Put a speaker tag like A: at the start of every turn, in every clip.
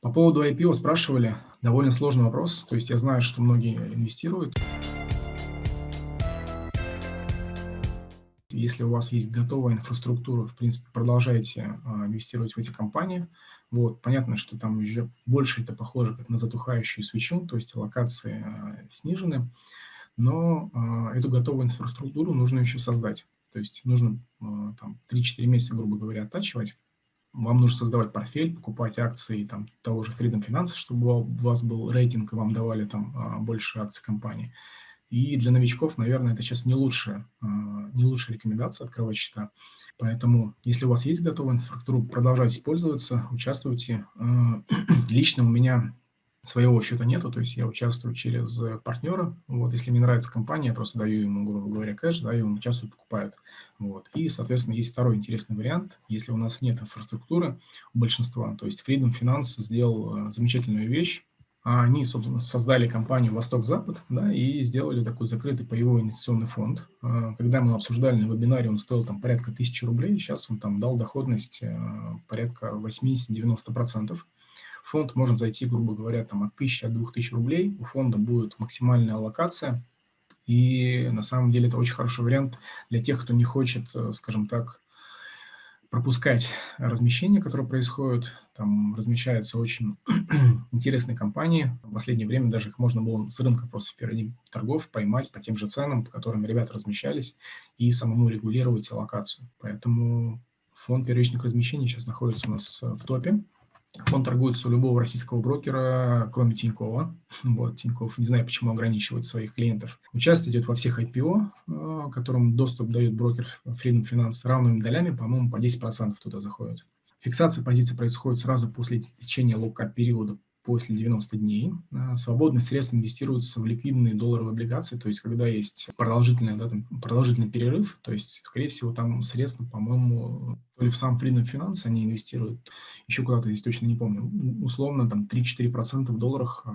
A: По поводу IPO спрашивали. Довольно сложный вопрос. То есть я знаю, что многие инвестируют. Если у вас есть готовая инфраструктура, в принципе, продолжайте а, инвестировать в эти компании. Вот. Понятно, что там уже больше это похоже как на затухающую свечу, то есть локации а, снижены, но а, эту готовую инфраструктуру нужно еще создать. То есть нужно там 3-4 месяца, грубо говоря, оттачивать вам нужно создавать портфель, покупать акции там, того же Freedom Finance, чтобы у вас был рейтинг, и вам давали там а, больше акций компании. И для новичков, наверное, это сейчас не лучшая, а, не лучшая рекомендация открывать счета. Поэтому, если у вас есть готовая инфраструктура, продолжайте пользоваться, участвуйте. А, лично у меня своего счета нету, то есть я участвую через партнера. Вот, если мне нравится компания, я просто даю ему, грубо говоря, кэш, да, и он участвует, покупает. Вот. И, соответственно, есть второй интересный вариант. Если у нас нет инфраструктуры у большинства, то есть Freedom Finance сделал э, замечательную вещь. Они, собственно, создали компанию «Восток-Запад» да, и сделали такой закрытый паевой инвестиционный фонд. Э, когда мы обсуждали на вебинаре, он стоил там порядка тысячи рублей, сейчас он там дал доходность э, порядка 80-90%. Фонд может зайти, грубо говоря, там от 1000 от 2000 рублей. У фонда будет максимальная аллокация. И на самом деле это очень хороший вариант для тех, кто не хочет, э, скажем так, пропускать размещение, которое происходит. Там размещаются очень интересные компании. В последнее время даже их можно было с рынка просто в первый торгов поймать по тем же ценам, по которым ребята размещались, и самому регулировать аллокацию. Поэтому фонд первичных размещений сейчас находится у нас в топе. Он торгуется у любого российского брокера, кроме Тинькова. Вот, Тиньков, не знаю, почему ограничивает своих клиентов. Участие идет во всех IPO, э, которым доступ дает брокер Freedom Finance равными долями, по-моему, по 10% туда заходит. Фиксация позиции происходит сразу после истечения лока периода после 90 дней. А, свободные средства инвестируются в ликвидные долларовые облигации, то есть когда есть продолжительный, да, там, продолжительный перерыв, то есть, скорее всего, там средства, по-моему, то ли в сам Freedom Finance они инвестируют, еще куда-то, здесь точно не помню, условно, там 3-4% в долларах э,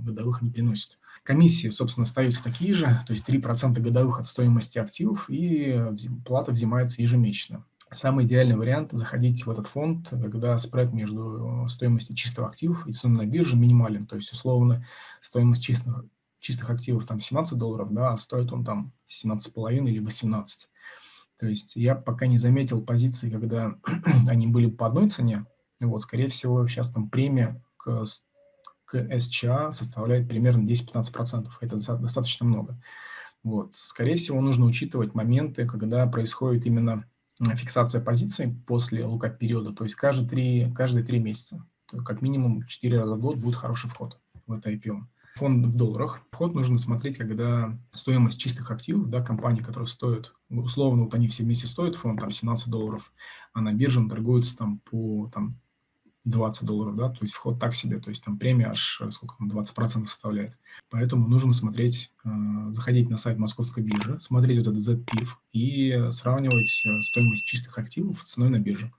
A: годовых они приносят. Комиссии, собственно, остаются такие же, то есть 3% годовых от стоимости активов, и плата взимается ежемесячно. Самый идеальный вариант – заходить в этот фонд, когда спред между э, стоимостью чистых активов и ценой на бирже минимален. То есть, условно, стоимость чистых, чистых активов там 17 долларов, да, а стоит он там 17,5 или 18. То есть я пока не заметил позиции, когда они были по одной цене. Вот, скорее всего, сейчас там премия к, к СЧА составляет примерно 10-15%. Это достаточно много. Вот. Скорее всего, нужно учитывать моменты, когда происходит именно фиксация позиций после лукап периода, то есть каждые три, каждые три месяца. То как минимум 4 раза в год будет хороший вход в это IPO. Фонд в долларах. Вход нужно смотреть, когда стоимость чистых активов, да, компаний, которые стоят, условно, вот они все вместе стоят, фонд там 17 долларов, а на бирже он торгуется там по там, 20 долларов, да, то есть вход так себе, то есть там премия аж э, сколько там, 20% составляет. Поэтому нужно смотреть, э, заходить на сайт московской биржи, смотреть вот этот ZPIF и сравнивать э, стоимость чистых активов с ценой на бирже.